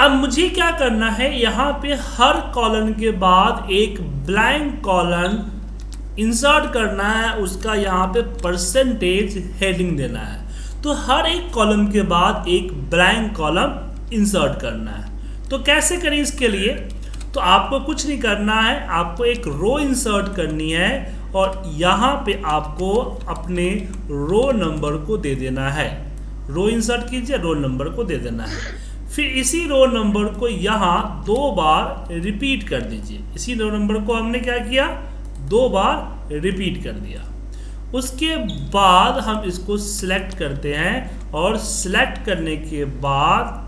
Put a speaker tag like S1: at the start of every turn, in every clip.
S1: अब मुझे क्या करना है? यहाँ पे हर कॉलन के बाद एक ब्लैंक कॉलन इंसर्ट करना है। उसका यहाँ पे परसेंटेज हेडिंग देना है। तो हर एक कॉलम के बाद एक ब्लैंक कॉलम इंसर्ट करना है। तो कैसे करें इसके लिए? तो आपको कुछ नहीं करना है। आपको एक रो इंसर्ट करनी है और यहाँ पे आपको अपने रो नंबर को दे देना है। रो इंसर्ट कीजिए रो नंबर को दे देना है। फिर इसी रो नंबर को यहाँ दो बार रिपीट कर दीजिए। इसी रो नंबर को हमने क्या किया? दो बार रिपीट कर दिया। उसके बाद हम इसको सिलेक्ट करते हैं और सिलेक्ट करने के बाद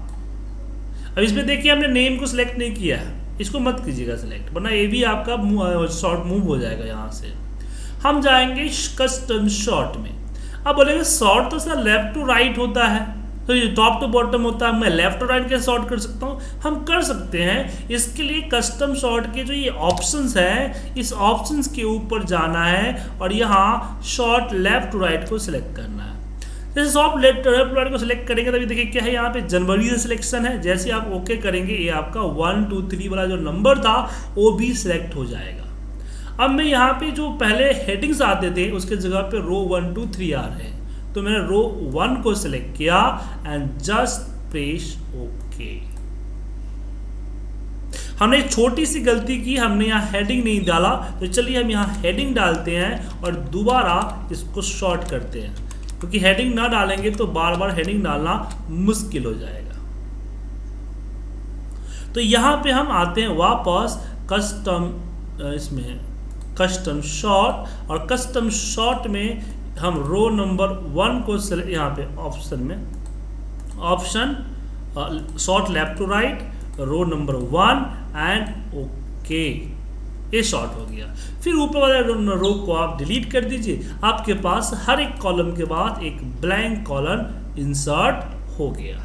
S1: अब इसमें देखिए हमने नेम को सिलेक्ट नहीं किया है। इसको मत कीजिएगा सिलेक्ट वरना ये भी आपका शॉर्ट मूव हो जाएगा यहाँ से। हम जाएँगे कस्टम शॉर्ट में। अब बोलेंगे शॉर्ट तो सर लेफ़्ट टू राइट होता है। तो ये टॉप टू बॉटम होता है, मैं लेफ़्ट टू राइट कैसे शॉर्ट कर सकता हूँ? हम कर सकते हैं, इसके लिए कस्टम शॉर्ट के जो ये ऑप्शंस हैं, इस ऑप्शंस के ऊपर जाना है और यहाँ शॉर्ट लेफ़्ट राइट को सिलेक्ट करना है। जैसे शॉर्ट लेफ़्ट लेफ़्ट राइट को सिलेक्ट करेंगे, तभी देखिए क्या है यहाँ पे, जनवरी से सिलेक्शन है। जैसे आप ओके करेंगे, ये आपका वन टू थ्री वाला जो नंबर था, वो भी सिलेक्ट हो जाएगा। अब मैं यहाँ पे जो पहले हेडिंग्स आते थे, उसके जगह पे रो वन टू थ्री आ रहे हैं। तो मैंने रो वन को सिलेक्ट किया एंड जस्ट प्रेस ओके हमने एक छोटी सी गलती की, हमने यहाँ हेडिंग नहीं डाला तो चलिए हम यहाँ हेडिंग डालते हैं और दोबारा इसको शॉर्ट करते हैं। क्योंकि तो हेडिंग ना डालेंगे तो बार बार हेडिंग डालना मुश्किल हो जाएगा। तो यहाँ पे हम आते हैं वापस कस्टम इसमें कस्टम शॉर्ट और कस्टम शॉर्ट में हम रो नंबर वन को यहाँ पे ऑप्शन में option sort left to right row number one and okay ये शॉर्ट हो गया। फिर ऊपर वाले रो को आप डिलीट कर दीजिए। आपके पास हर एक कॉलम के बाद एक ब्लैंक कॉलम इंसर्ट हो गया।